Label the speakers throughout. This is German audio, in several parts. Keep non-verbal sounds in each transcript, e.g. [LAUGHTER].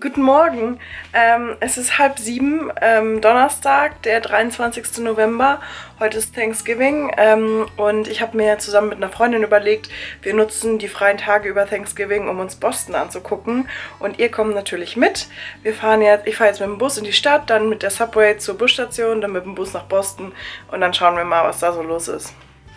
Speaker 1: Guten Morgen. Ähm, es ist halb sieben, ähm, Donnerstag, der 23. November. Heute ist Thanksgiving ähm, und ich habe mir zusammen mit einer Freundin überlegt, wir nutzen die freien Tage über Thanksgiving, um uns Boston anzugucken. Und ihr kommt natürlich mit. Wir fahren jetzt, ich fahre jetzt mit dem Bus in die Stadt, dann mit der Subway zur Busstation, dann mit dem Bus nach Boston und dann schauen wir mal, was da so los ist.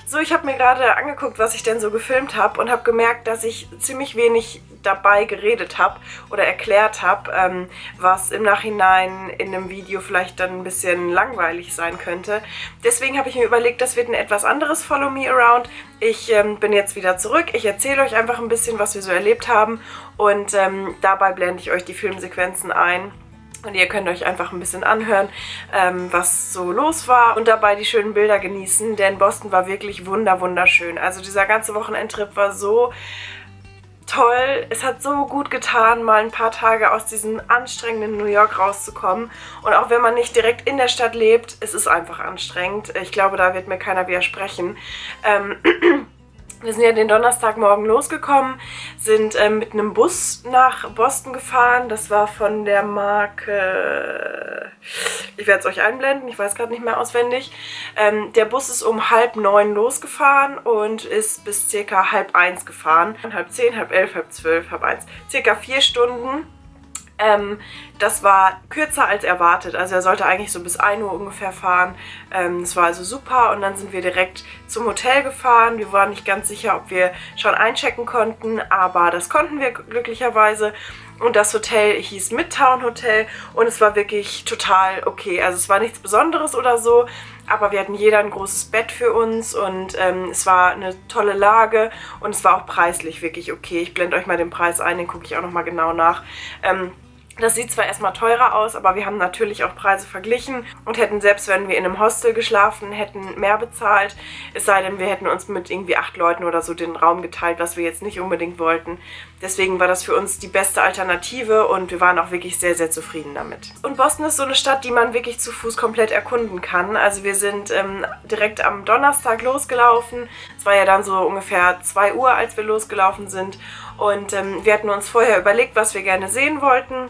Speaker 1: So, ich habe mir gerade angeguckt, was ich denn so gefilmt habe und habe gemerkt, dass ich ziemlich wenig dabei geredet habe oder erklärt habe, ähm, was im Nachhinein in einem Video vielleicht dann ein bisschen langweilig sein könnte. Deswegen habe ich mir überlegt, das wird ein etwas anderes Follow Me Around. Ich ähm, bin jetzt wieder zurück. Ich erzähle euch einfach ein bisschen, was wir so erlebt haben und ähm, dabei blende ich euch die Filmsequenzen ein. Und ihr könnt euch einfach ein bisschen anhören, ähm, was so los war und dabei die schönen Bilder genießen, denn Boston war wirklich wunder wunderschön. Also dieser ganze Wochenendtrip war so toll. Es hat so gut getan, mal ein paar Tage aus diesem anstrengenden New York rauszukommen. Und auch wenn man nicht direkt in der Stadt lebt, es ist einfach anstrengend. Ich glaube, da wird mir keiner widersprechen. Ähm [CLEARS THROAT] Wir sind ja den Donnerstagmorgen losgekommen, sind äh, mit einem Bus nach Boston gefahren. Das war von der Marke... Ich werde es euch einblenden, ich weiß gerade nicht mehr auswendig. Ähm, der Bus ist um halb neun losgefahren und ist bis circa halb eins gefahren. Halb zehn, halb elf, halb zwölf, halb eins. Circa vier Stunden. Ähm, das war kürzer als erwartet. Also er sollte eigentlich so bis 1 Uhr ungefähr fahren. Ähm, war also super und dann sind wir direkt zum Hotel gefahren. Wir waren nicht ganz sicher, ob wir schon einchecken konnten, aber das konnten wir glücklicherweise. Und das Hotel hieß Midtown Hotel und es war wirklich total okay. Also es war nichts Besonderes oder so, aber wir hatten jeder ein großes Bett für uns und ähm, es war eine tolle Lage und es war auch preislich wirklich okay. Ich blende euch mal den Preis ein, den gucke ich auch nochmal genau nach. Ähm, das sieht zwar erstmal teurer aus, aber wir haben natürlich auch Preise verglichen und hätten selbst, wenn wir in einem Hostel geschlafen hätten, mehr bezahlt. Es sei denn, wir hätten uns mit irgendwie acht Leuten oder so den Raum geteilt, was wir jetzt nicht unbedingt wollten. Deswegen war das für uns die beste Alternative und wir waren auch wirklich sehr, sehr zufrieden damit. Und Boston ist so eine Stadt, die man wirklich zu Fuß komplett erkunden kann. Also wir sind ähm, direkt am Donnerstag losgelaufen. Es war ja dann so ungefähr 2 Uhr, als wir losgelaufen sind. Und ähm, wir hatten uns vorher überlegt, was wir gerne sehen wollten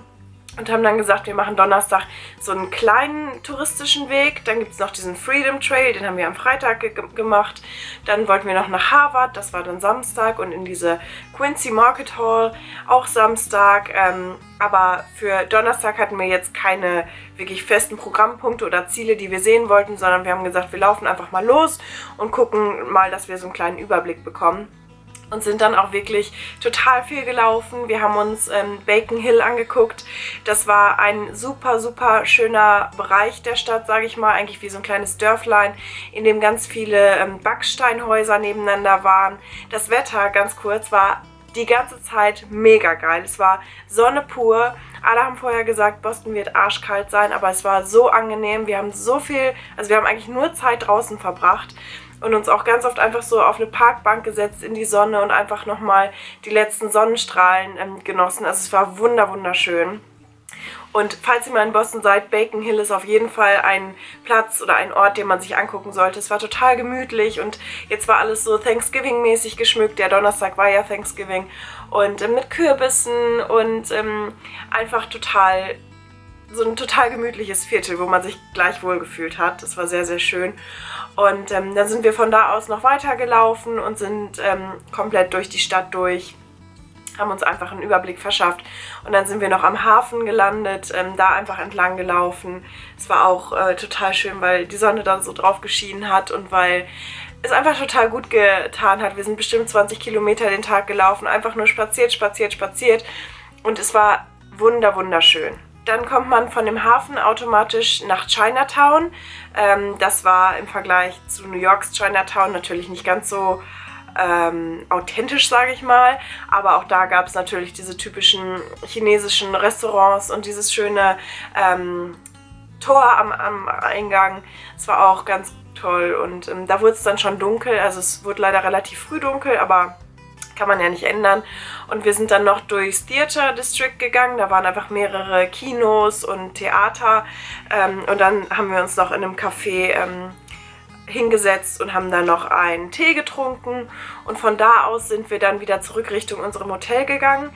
Speaker 1: und haben dann gesagt, wir machen Donnerstag so einen kleinen touristischen Weg. Dann gibt es noch diesen Freedom Trail, den haben wir am Freitag ge gemacht. Dann wollten wir noch nach Harvard, das war dann Samstag und in diese Quincy Market Hall, auch Samstag. Ähm, aber für Donnerstag hatten wir jetzt keine wirklich festen Programmpunkte oder Ziele, die wir sehen wollten, sondern wir haben gesagt, wir laufen einfach mal los und gucken mal, dass wir so einen kleinen Überblick bekommen und sind dann auch wirklich total viel gelaufen. Wir haben uns ähm, Bacon Hill angeguckt. Das war ein super, super schöner Bereich der Stadt, sage ich mal. Eigentlich wie so ein kleines Dörflein, in dem ganz viele ähm, Backsteinhäuser nebeneinander waren. Das Wetter, ganz kurz, war die ganze Zeit mega geil. Es war Sonne pur. Alle haben vorher gesagt, Boston wird arschkalt sein, aber es war so angenehm. Wir haben so viel, also wir haben eigentlich nur Zeit draußen verbracht und uns auch ganz oft einfach so auf eine Parkbank gesetzt in die Sonne und einfach nochmal die letzten Sonnenstrahlen ähm, genossen. Also es war wunder wunderschön. Und falls ihr mal in Boston seid, Bacon Hill ist auf jeden Fall ein Platz oder ein Ort, den man sich angucken sollte. Es war total gemütlich und jetzt war alles so Thanksgiving-mäßig geschmückt. Der Donnerstag war ja Thanksgiving und äh, mit Kürbissen und ähm, einfach total so ein total gemütliches Viertel, wo man sich gleich wohl gefühlt hat. Das war sehr, sehr schön. Und ähm, dann sind wir von da aus noch weitergelaufen und sind ähm, komplett durch die Stadt durch, haben uns einfach einen Überblick verschafft. Und dann sind wir noch am Hafen gelandet, ähm, da einfach entlang gelaufen. Es war auch äh, total schön, weil die Sonne dann so drauf geschienen hat und weil es einfach total gut getan hat. Wir sind bestimmt 20 Kilometer den Tag gelaufen, einfach nur spaziert, spaziert, spaziert. Und es war wunder, wunderschön. Dann kommt man von dem Hafen automatisch nach Chinatown. Ähm, das war im Vergleich zu New Yorks Chinatown natürlich nicht ganz so ähm, authentisch, sage ich mal. Aber auch da gab es natürlich diese typischen chinesischen Restaurants und dieses schöne ähm, Tor am, am Eingang. Es war auch ganz toll und ähm, da wurde es dann schon dunkel. Also es wurde leider relativ früh dunkel, aber kann man ja nicht ändern. Und wir sind dann noch durchs Theater District gegangen, da waren einfach mehrere Kinos und Theater. Ähm, und dann haben wir uns noch in einem Café ähm, hingesetzt und haben dann noch einen Tee getrunken. Und von da aus sind wir dann wieder zurück Richtung unserem Hotel gegangen,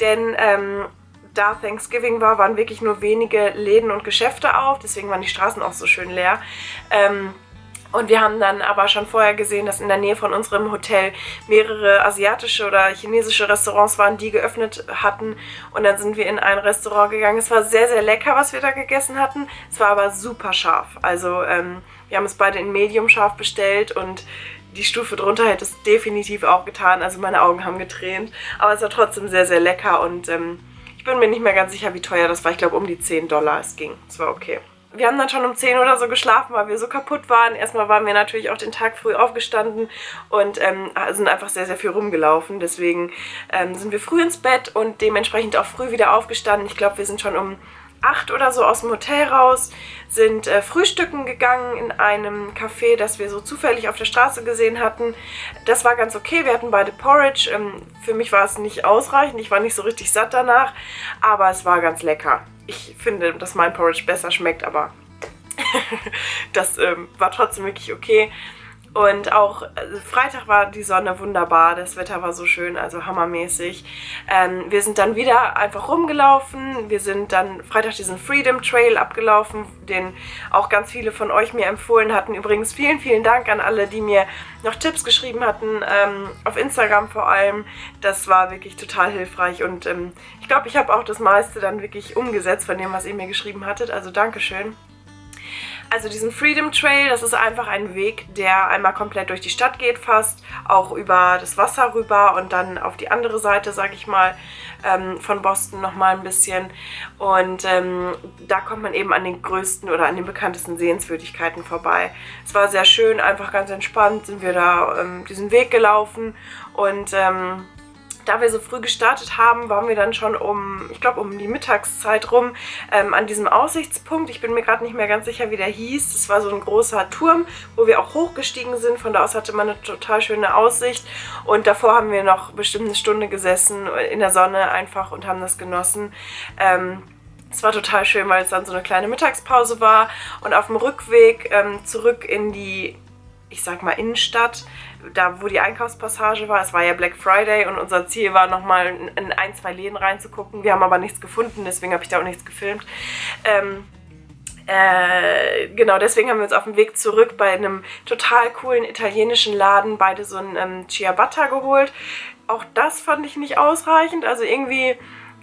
Speaker 1: denn ähm, da Thanksgiving war, waren wirklich nur wenige Läden und Geschäfte auf. Deswegen waren die Straßen auch so schön leer. Ähm, und wir haben dann aber schon vorher gesehen, dass in der Nähe von unserem Hotel mehrere asiatische oder chinesische Restaurants waren, die geöffnet hatten. Und dann sind wir in ein Restaurant gegangen. Es war sehr, sehr lecker, was wir da gegessen hatten. Es war aber super scharf. Also ähm, wir haben es beide in Medium scharf bestellt und die Stufe drunter hätte es definitiv auch getan. Also meine Augen haben getränt. Aber es war trotzdem sehr, sehr lecker und ähm, ich bin mir nicht mehr ganz sicher, wie teuer das war. Ich glaube, um die 10 Dollar es ging. Es war okay wir haben dann schon um 10 oder so geschlafen, weil wir so kaputt waren. Erstmal waren wir natürlich auch den Tag früh aufgestanden und ähm, sind einfach sehr, sehr viel rumgelaufen. Deswegen ähm, sind wir früh ins Bett und dementsprechend auch früh wieder aufgestanden. Ich glaube, wir sind schon um 8 oder so aus dem Hotel raus, sind äh, frühstücken gegangen in einem Café, das wir so zufällig auf der Straße gesehen hatten. Das war ganz okay, wir hatten beide Porridge. Ähm, für mich war es nicht ausreichend, ich war nicht so richtig satt danach, aber es war ganz lecker ich finde, dass mein Porridge besser schmeckt, aber [LAUGHS] das ähm, war trotzdem wirklich okay. Und auch also Freitag war die Sonne wunderbar, das Wetter war so schön, also hammermäßig. Ähm, wir sind dann wieder einfach rumgelaufen, wir sind dann Freitag diesen Freedom Trail abgelaufen, den auch ganz viele von euch mir empfohlen hatten. Übrigens vielen, vielen Dank an alle, die mir noch Tipps geschrieben hatten, ähm, auf Instagram vor allem. Das war wirklich total hilfreich und ähm, ich glaube, ich habe auch das meiste dann wirklich umgesetzt von dem, was ihr mir geschrieben hattet, also Dankeschön. Also diesen Freedom Trail, das ist einfach ein Weg, der einmal komplett durch die Stadt geht fast, auch über das Wasser rüber und dann auf die andere Seite, sag ich mal, ähm, von Boston nochmal ein bisschen. Und ähm, da kommt man eben an den größten oder an den bekanntesten Sehenswürdigkeiten vorbei. Es war sehr schön, einfach ganz entspannt sind wir da ähm, diesen Weg gelaufen und ähm, da wir so früh gestartet haben, waren wir dann schon um, ich glaube um die Mittagszeit rum, ähm, an diesem Aussichtspunkt. Ich bin mir gerade nicht mehr ganz sicher, wie der hieß. Das war so ein großer Turm, wo wir auch hochgestiegen sind. Von da aus hatte man eine total schöne Aussicht. Und davor haben wir noch bestimmt eine Stunde gesessen in der Sonne einfach und haben das genossen. Ähm, es war total schön, weil es dann so eine kleine Mittagspause war und auf dem Rückweg ähm, zurück in die, ich sag mal, Innenstadt da wo die Einkaufspassage war, es war ja Black Friday und unser Ziel war nochmal in ein, zwei Läden reinzugucken. Wir haben aber nichts gefunden, deswegen habe ich da auch nichts gefilmt. Ähm, äh, genau, deswegen haben wir uns auf dem Weg zurück bei einem total coolen italienischen Laden beide so ein ähm, Ciabatta geholt. Auch das fand ich nicht ausreichend, also irgendwie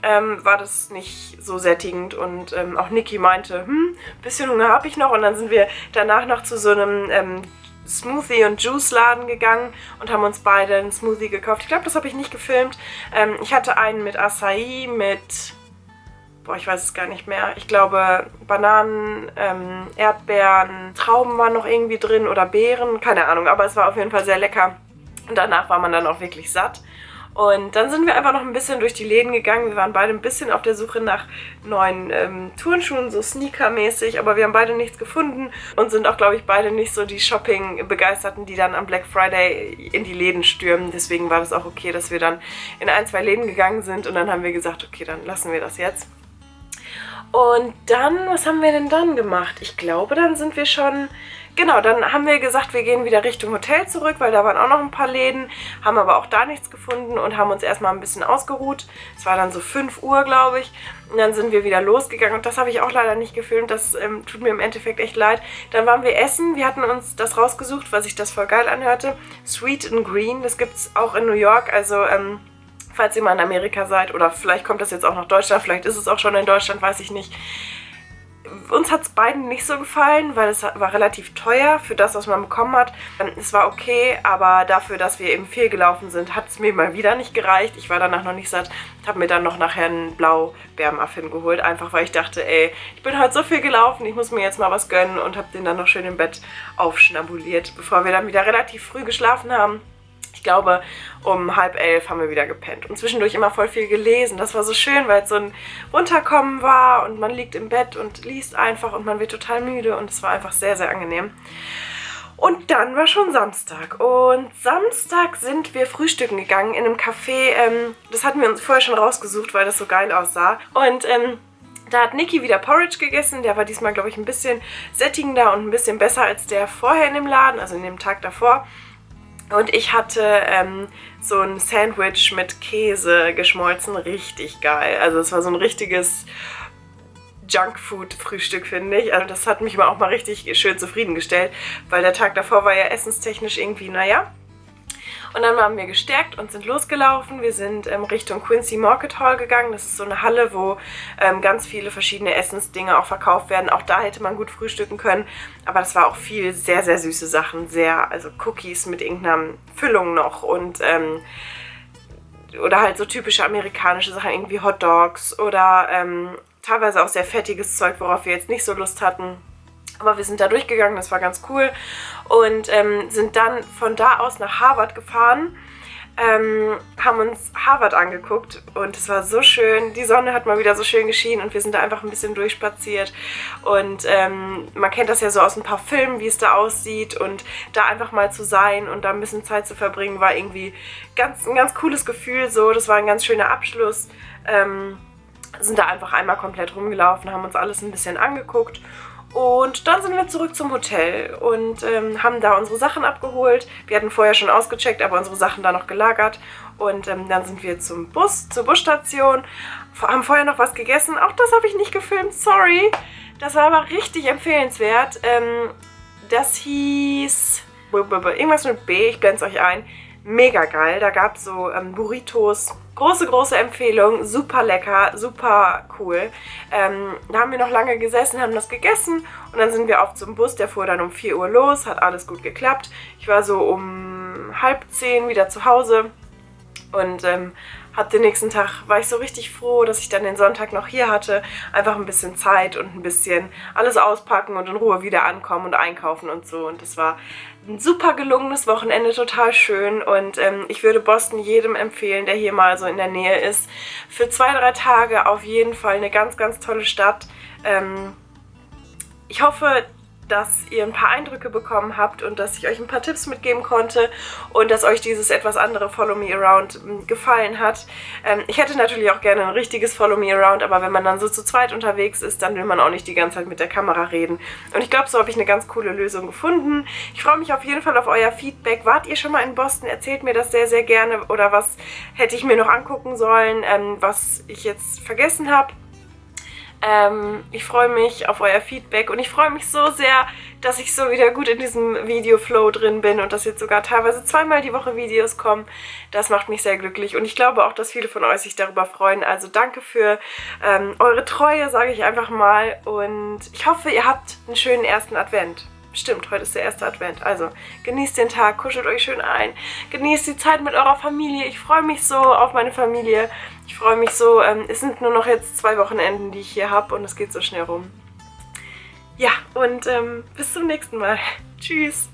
Speaker 1: ähm, war das nicht so sättigend und ähm, auch Niki meinte, hm, bisschen Hunger habe ich noch und dann sind wir danach noch zu so einem ähm, Smoothie- und Juice-Laden gegangen und haben uns beide einen Smoothie gekauft. Ich glaube, das habe ich nicht gefilmt. Ähm, ich hatte einen mit Acai, mit... Boah, ich weiß es gar nicht mehr. Ich glaube, Bananen, ähm, Erdbeeren, Trauben waren noch irgendwie drin oder Beeren. Keine Ahnung, aber es war auf jeden Fall sehr lecker. Und danach war man dann auch wirklich satt. Und dann sind wir einfach noch ein bisschen durch die Läden gegangen. Wir waren beide ein bisschen auf der Suche nach neuen ähm, Turnschuhen, so Sneaker-mäßig, aber wir haben beide nichts gefunden und sind auch, glaube ich, beide nicht so die Shopping-Begeisterten, die dann am Black Friday in die Läden stürmen. Deswegen war das auch okay, dass wir dann in ein, zwei Läden gegangen sind und dann haben wir gesagt, okay, dann lassen wir das jetzt. Und dann, was haben wir denn dann gemacht? Ich glaube, dann sind wir schon Genau, dann haben wir gesagt, wir gehen wieder Richtung Hotel zurück, weil da waren auch noch ein paar Läden, haben aber auch da nichts gefunden und haben uns erstmal ein bisschen ausgeruht. Es war dann so 5 Uhr, glaube ich. Und dann sind wir wieder losgegangen und das habe ich auch leider nicht gefilmt, das ähm, tut mir im Endeffekt echt leid. Dann waren wir essen, wir hatten uns das rausgesucht, was sich das voll geil anhörte. Sweet and Green, das gibt es auch in New York, also... Ähm, falls ihr mal in Amerika seid oder vielleicht kommt das jetzt auch nach Deutschland, vielleicht ist es auch schon in Deutschland, weiß ich nicht uns hat es beiden nicht so gefallen, weil es war relativ teuer für das, was man bekommen hat. Ähm, es war okay, aber dafür, dass wir eben viel gelaufen sind, hat es mir mal wieder nicht gereicht. Ich war danach noch nicht satt, habe mir dann noch nachher einen Blau-Bärmuffin geholt, einfach weil ich dachte, ey, ich bin heute so viel gelaufen, ich muss mir jetzt mal was gönnen und habe den dann noch schön im Bett aufschnabuliert, bevor wir dann wieder relativ früh geschlafen haben glaube, um halb elf haben wir wieder gepennt. Und zwischendurch immer voll viel gelesen. Das war so schön, weil es so ein Runterkommen war und man liegt im Bett und liest einfach und man wird total müde und es war einfach sehr, sehr angenehm. Und dann war schon Samstag. Und Samstag sind wir frühstücken gegangen in einem Café. Ähm, das hatten wir uns vorher schon rausgesucht, weil das so geil aussah. Und ähm, da hat Niki wieder Porridge gegessen. Der war diesmal, glaube ich, ein bisschen sättigender und ein bisschen besser als der vorher in dem Laden, also in dem Tag davor. Und ich hatte ähm, so ein Sandwich mit Käse geschmolzen, richtig geil. Also es war so ein richtiges Junkfood-Frühstück, finde ich. Also das hat mich auch mal richtig schön zufriedengestellt, weil der Tag davor war ja essenstechnisch irgendwie, naja. Und dann waren wir gestärkt und sind losgelaufen. Wir sind ähm, Richtung Quincy Market Hall gegangen. Das ist so eine Halle, wo ähm, ganz viele verschiedene Essensdinge auch verkauft werden. Auch da hätte man gut frühstücken können. Aber das war auch viel sehr, sehr süße Sachen. Sehr, also Cookies mit irgendeiner Füllung noch und... Ähm, oder halt so typische amerikanische Sachen, irgendwie Hot Dogs oder ähm, teilweise auch sehr fettiges Zeug, worauf wir jetzt nicht so Lust hatten. Aber wir sind da durchgegangen, das war ganz cool. Und ähm, sind dann von da aus nach Harvard gefahren. Ähm, haben uns Harvard angeguckt und es war so schön. Die Sonne hat mal wieder so schön geschienen und wir sind da einfach ein bisschen durchspaziert. Und ähm, man kennt das ja so aus ein paar Filmen, wie es da aussieht. Und da einfach mal zu sein und da ein bisschen Zeit zu verbringen, war irgendwie ganz, ein ganz cooles Gefühl. So, das war ein ganz schöner Abschluss. Ähm, sind da einfach einmal komplett rumgelaufen, haben uns alles ein bisschen angeguckt und dann sind wir zurück zum Hotel und ähm, haben da unsere Sachen abgeholt. Wir hatten vorher schon ausgecheckt, aber unsere Sachen da noch gelagert. Und ähm, dann sind wir zum Bus, zur Busstation, haben vorher noch was gegessen. Auch das habe ich nicht gefilmt, sorry. Das war aber richtig empfehlenswert. Ähm, das hieß irgendwas mit B, ich blende es euch ein mega geil. Da gab es so ähm, Burritos. Große, große Empfehlung. Super lecker, super cool. Ähm, da haben wir noch lange gesessen, haben das gegessen und dann sind wir auf zum Bus. Der fuhr dann um 4 Uhr los, hat alles gut geklappt. Ich war so um halb zehn wieder zu Hause und ähm, hab den nächsten Tag, war ich so richtig froh, dass ich dann den Sonntag noch hier hatte. Einfach ein bisschen Zeit und ein bisschen alles auspacken und in Ruhe wieder ankommen und einkaufen und so. Und das war ein super gelungenes Wochenende, total schön. Und ähm, ich würde Boston jedem empfehlen, der hier mal so in der Nähe ist. Für zwei, drei Tage auf jeden Fall eine ganz, ganz tolle Stadt. Ähm, ich hoffe, dass ihr ein paar Eindrücke bekommen habt und dass ich euch ein paar Tipps mitgeben konnte und dass euch dieses etwas andere Follow Me Around hm, gefallen hat. Ähm, ich hätte natürlich auch gerne ein richtiges Follow Me Around, aber wenn man dann so zu zweit unterwegs ist, dann will man auch nicht die ganze Zeit mit der Kamera reden. Und ich glaube, so habe ich eine ganz coole Lösung gefunden. Ich freue mich auf jeden Fall auf euer Feedback. Wart ihr schon mal in Boston? Erzählt mir das sehr, sehr gerne oder was hätte ich mir noch angucken sollen, ähm, was ich jetzt vergessen habe. Ähm, ich freue mich auf euer Feedback und ich freue mich so sehr, dass ich so wieder gut in diesem Video-Flow drin bin und dass jetzt sogar teilweise zweimal die Woche Videos kommen. Das macht mich sehr glücklich und ich glaube auch, dass viele von euch sich darüber freuen. Also danke für ähm, eure Treue, sage ich einfach mal und ich hoffe, ihr habt einen schönen ersten Advent. Stimmt, heute ist der erste Advent. Also genießt den Tag, kuschelt euch schön ein, genießt die Zeit mit eurer Familie. Ich freue mich so auf meine Familie. Ich freue mich so. Ähm, es sind nur noch jetzt zwei Wochenenden, die ich hier habe und es geht so schnell rum. Ja, und ähm, bis zum nächsten Mal. [LAUGHS] Tschüss.